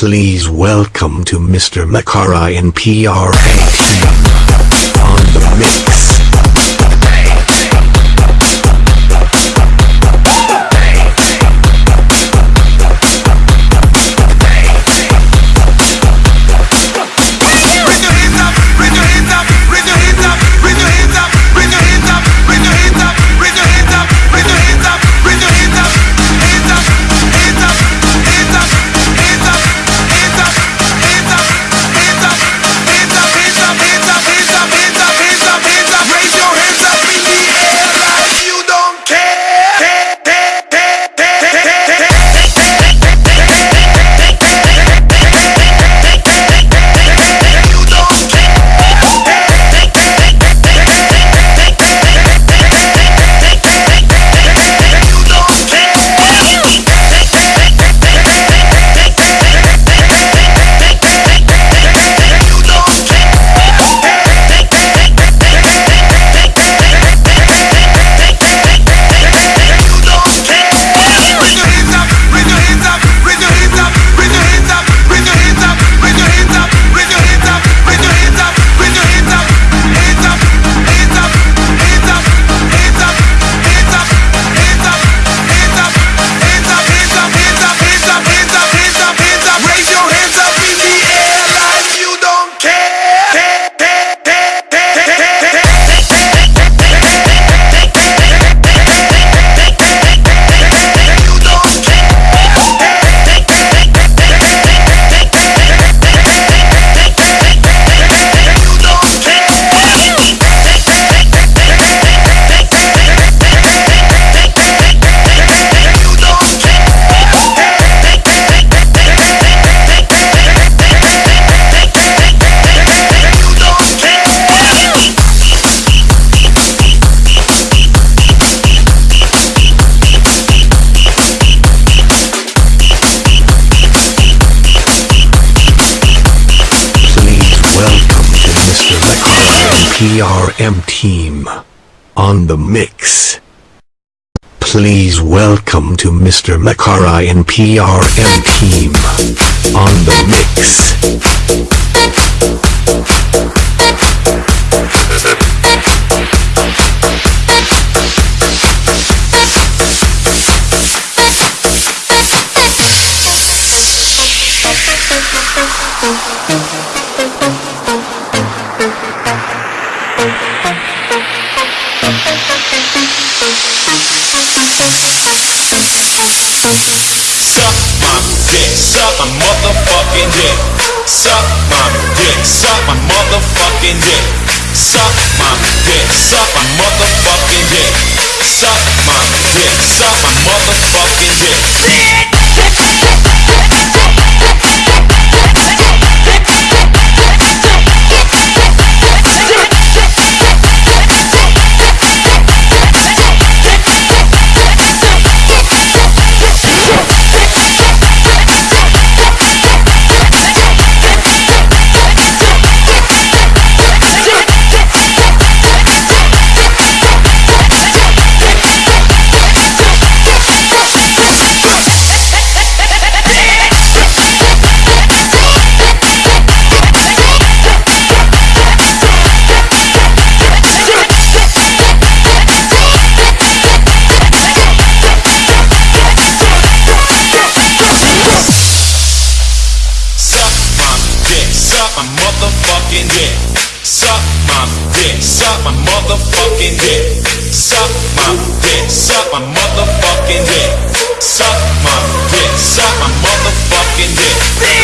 Please welcome to Mr. Makara in PRM team on the mix. M team on the mix. Please welcome to Mr. Makara in PRM team on the mix. Thank you. motherfucking dick. Suck my dick. Suck my motherfucking dick. Suck my dick. Suck my motherfucking dick. Suck my motherfucking dick. Suck my dick. Suck my motherfucking dick. Suck my dick. Suck my motherfucking dick. Suck my dick. Suck my motherfucking dick.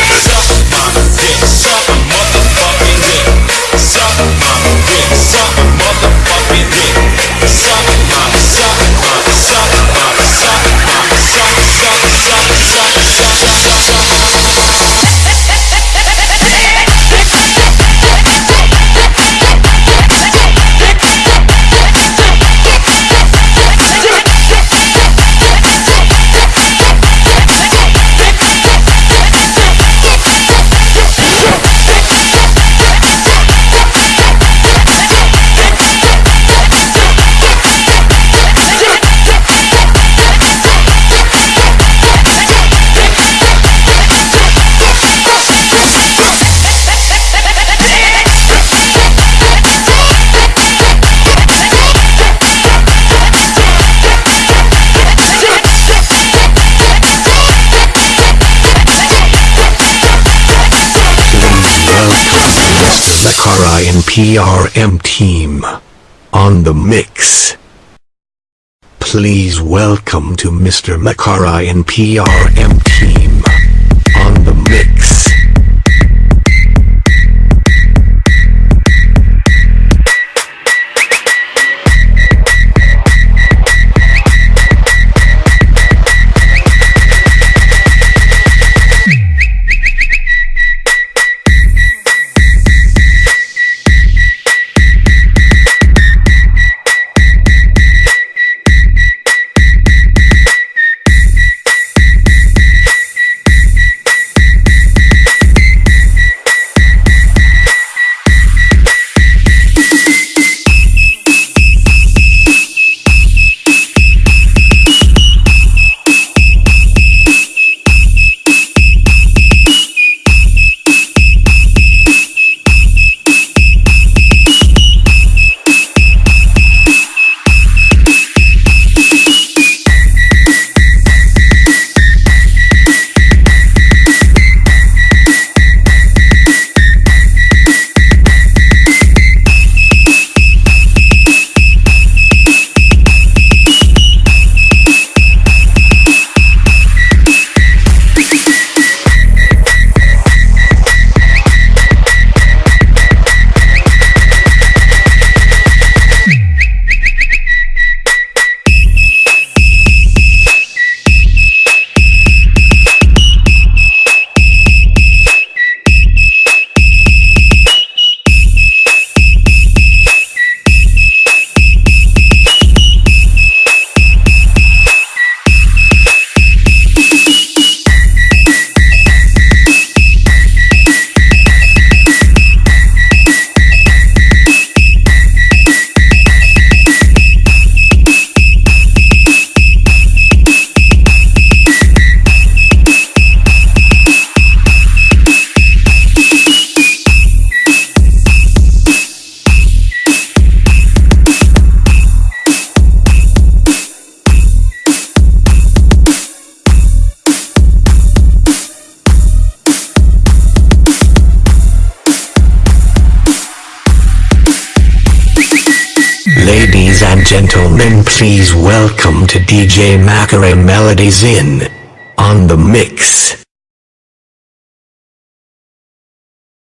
Suck my dick. Suck my motherfucking dick. Suck my dick. Suck my motherfucking dick. PRM team. On the mix. Please welcome to Mr. Makara and PRM team. On the mix. Please welcome to DJ Makara Melodies in on the mix.